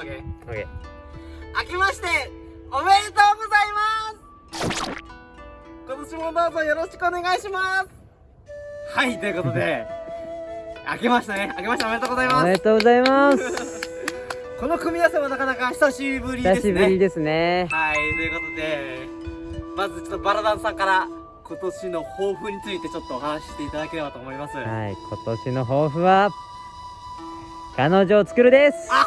オッケーオッケー明けましておめでとうございます。今年もどうぞよろしくお願いします。はいということで明けましたね。明けましておめでとうございおます。めでとうございます。この組み合わせはなかなか久しぶりですね。久しぶりですね。はいということでまずちょっとバラダンさんから今年の抱負についてちょっとお話ししていただければと思います。はい今年の抱負は彼女を作るです。あ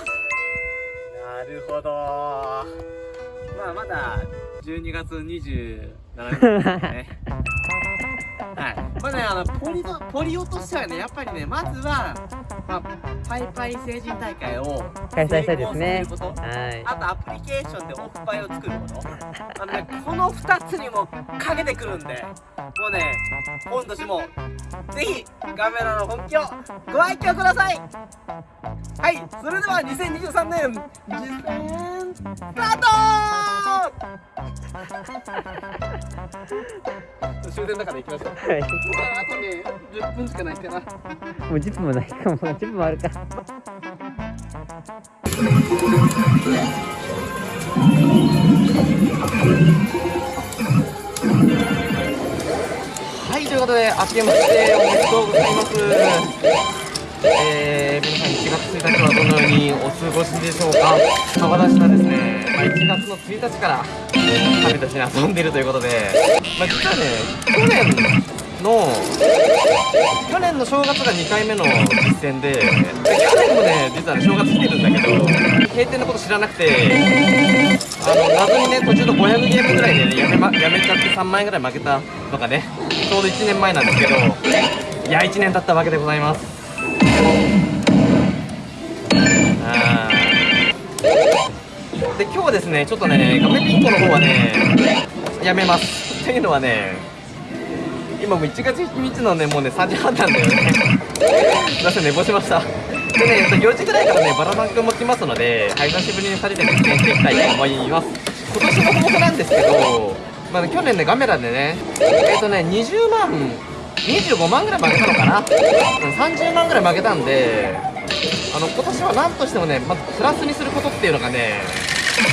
なるほど。まあまだ12月27日ですね。はい。まあねあのポリとポリオとしてはね。やっぱりねまずは、まあ、パイパイ成人大会を開催したいですね。はい。あとアプリケーションでオフパイを作ること。あのねこの2つにもかけてくるんで。もうね今年もぜひカメラの本気をご愛嬌ください。はいそれでは2023年実践スタート。終電の中で行きましょう。はい。あとね10分しかないかな。もう10分もないかも。う10分もあるかはい、ということで、明けましておめでとうございます。えー、皆さん1月1日はどのようにお過ごしでしょうか。まあ、私はですね、まあ、1月の1日から旅として遊んでいるということで、まあ、実はね、去年の、去年の正月が2回目の実践で、で去年もね、実はね、正月来てるんだけど、閉店のこと知らなくて、あの謎にね途中の500ゲームぐらいで、ね、やめ,、ま、やめちゃって3万円ぐらい負けたのがねちょうど1年前なんですけどいや1年経ったわけでございます。あで今日はですねちょっとね画面ピンコの方はねやめます。っていうのはね今もう1月1日のねもうね3時半なんだよねすいません寝坊しましたでね、4時ぐらいからね、バラバン君も来ますので、久しぶりに2人で実践していきたいと思います。今年の抱負なんですけど、まあね、去年ね、ガメラでね、えっ、とね、20万、25万ぐらい負けたのかな、30万ぐらい負けたんで、あの、今年は何としてもね、まずプラスにすることっていうのがね、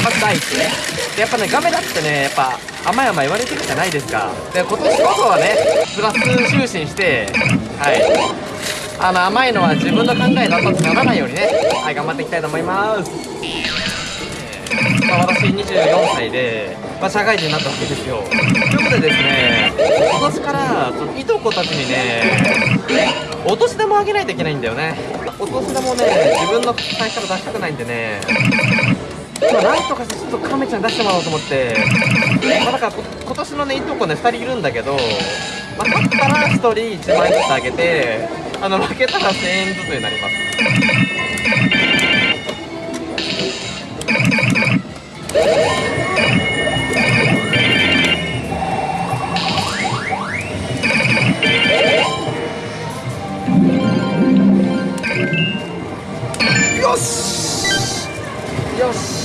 まず第一ね。やっぱね、ガメラってね、やっぱ、甘い甘い言われてるじゃないですか。で、今年こそはね、プラス就寝して、はい。あの甘いのは自分の考えだとならないようにねはい頑張っていきたいと思います、えーまあ、私24歳で、まあ、社会人になったわけですよということでですね今年からそのいとこたちにねお年玉をあげないといけないんだよねお年玉をね自分の財布から出したくないんでねまあ、なんとかしてちょっとカメちゃん出してもらおうと思って、まあ、だから今年のねいとこね2人いるんだけど、まあ、勝ったら1人1万円ずつあげて。あの負けたら1000円ずつになります。よし！よし！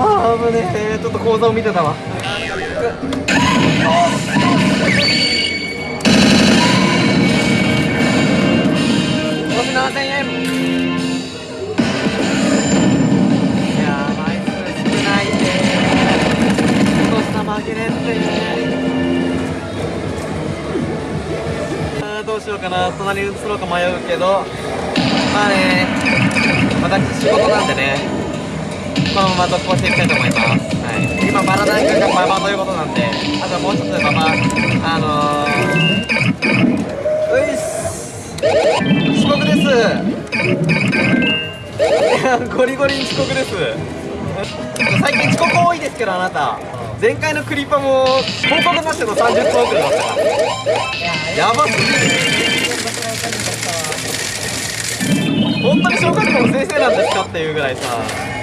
ああ危ねえ。ちょっと講座を見てたわ。5万7000円。いやー枚数少ないねお年玉あげれんって。あどうしようかな。隣に移ろうか迷うけど。まあね私仕事なんでね。このまま続行していきたいと思います、はい、今バラダン君がママということなんであとはもう一つママあのー、ういっす。遅刻です。いやゴリゴリに遅刻です。最近遅刻多いですけどあなた。前回のクリパも報告なしの30分遅れだったから。やばすぎる。本当に小学校の先生なんですかっていうぐらいさ。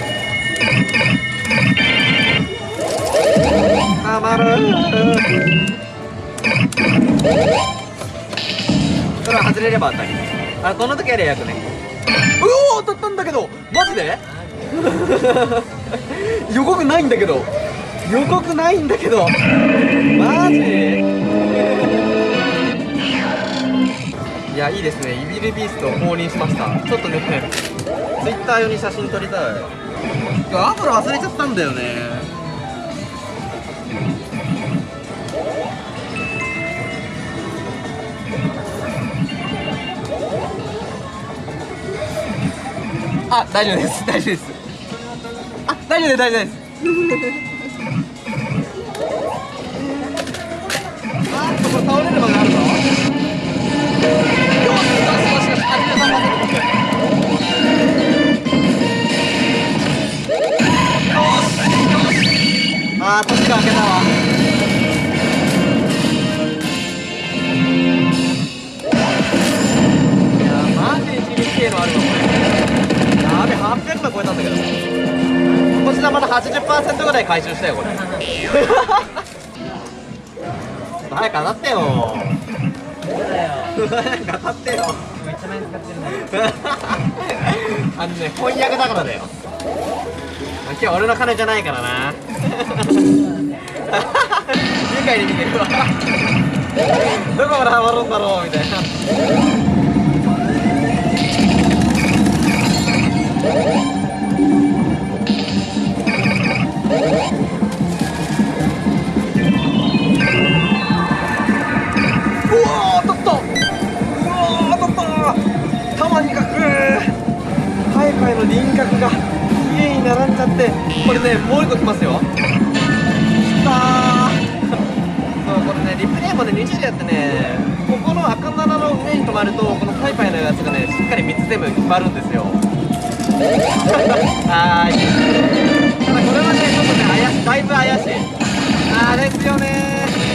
それは外れれば当たり。あこの時はレイ役ね。うお当たったんだけど。マジで？予告ないんだけど。予告ないんだけど。マジいやいいですね。イビルビーストを放任しました。ちょっとねツイッター用に写真撮りたい。今日アプロ忘れちゃったんだよね。あ大丈夫です。大丈夫です。あ大丈夫です。大丈夫です。あーっとこれ倒れる場があるぞよしよしよしよし83%僕あー、年が明けたわ。いやー、マジで地味系のあるわ、これ。やべ、800万超えたんだけど。今年はまだ80%ぐらい回収したよ、これ。早く当たってよ。早く当たってよ。めっちゃ何使ってるんだけどあのね、翻訳だからだよ。今日俺の金じゃないからな。愉快に見てるわ。どこまでハマるんだろうみたいな。これねもう一個きますよ。きたそうこれねリプレイもね2時でやってね。ここの赤7の上に止まるとこのパイパイのやつがねしっかり3つ全部決まるんですよ。はーい。ただこれはねちょっとね怪しい。だいぶ怪しい。あれですよね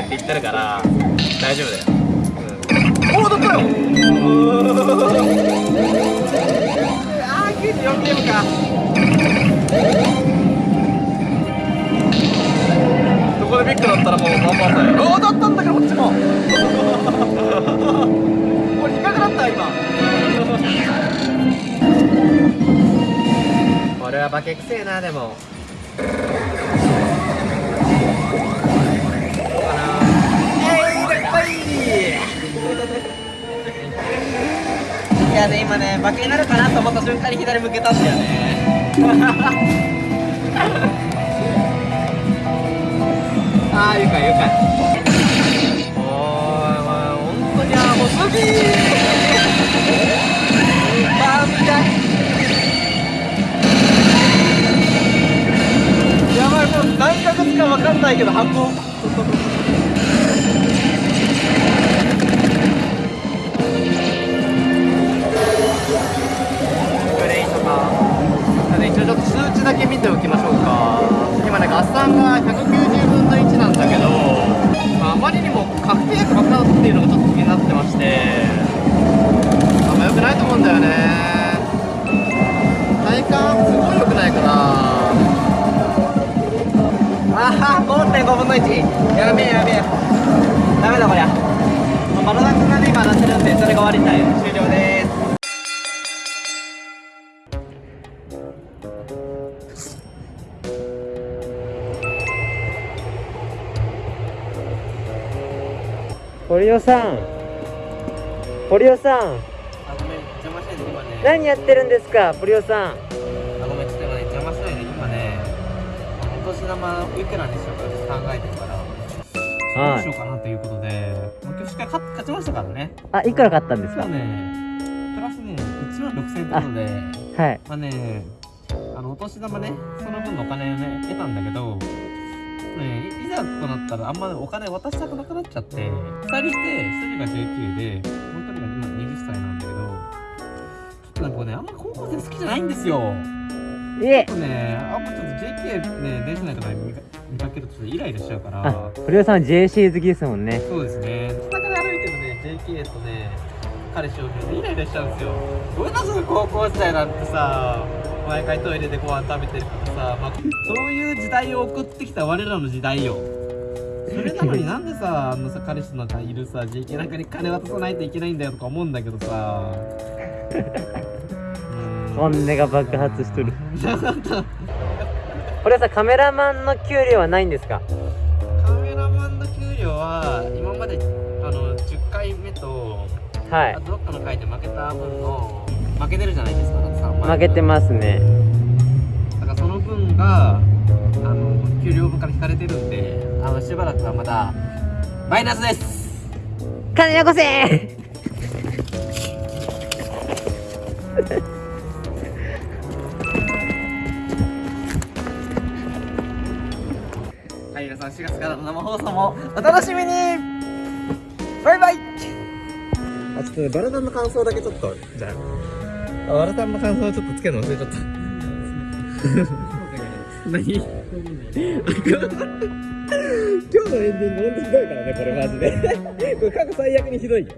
ってって言ってるから大丈夫だよ、うん、おおだったよああ94ゲームか。どこでビッグだったらもう頑張ったよ。あ当たったんだけどこっちも。これ低くなった今。これはバケくせえなでもやね今ねバケになるかなと思った瞬間に左向けたんだよね。ああ愉快愉快。おーいお前本当にあもうすぎーバンやばいもう何ヶ月か分かんないけど箱。5分の1やべえやべえ。ダメだこりゃ。マロダ君がね今鳴ってるんでそれが終わりたい終了です。さん。さん。何やってるんですかポリオさん。あのお年玉いくらにしようか考えてるからどうはいしようかなということで今日しっかり勝勝ちましたからね。あいくら買ったんですか？ね。プラスね1万6000円ということではい。まあねあのお年玉ねその分のお金ね得たんだけどねいいざとなったらあんまお金渡したくなくなっちゃって2人いて1人が19で本当に今20歳なんだけどちょっとなんかねあんま高校生好きじゃないんですよ。いえ。ちょっとねあんまちょっと JK ね電車内とかで見か見かけるとちょっとイライラしちゃうから。あ堀尾さんは JC 好きですもんね。そうですね。下から歩いてるね JK とね彼氏を見るとイライラしちゃうんですよ。俺たちの高校時代なんてさ毎回トイレでご飯食べてるからさ、まあ、そういう時代を送ってきた我らの時代よ。それなのになんでさあのさ彼氏のいるさ JK なんかに金渡さないといけないんだよとか思うんだけどさ。う ん本音が爆発しとる 堀尾さんカメラマンの給料はないんですか？カメラマンの給料は今まであの10回目とはい。あとどっかの回で負けた分の負けてるじゃないですか。だって3万負けてますね。だからその分があの給料分から引かれてるんであのしばらくはまだマイナスです。金よこせ4月からの生放送もお楽しみに。バイバイ。あちょっとねバラダンの感想だけちょっとじゃあ。バラダンの感想ちょっとつけるの忘れちゃった。何？今日のエンディングほんとひどいからねこれマジで。これ過去最悪にひどいよ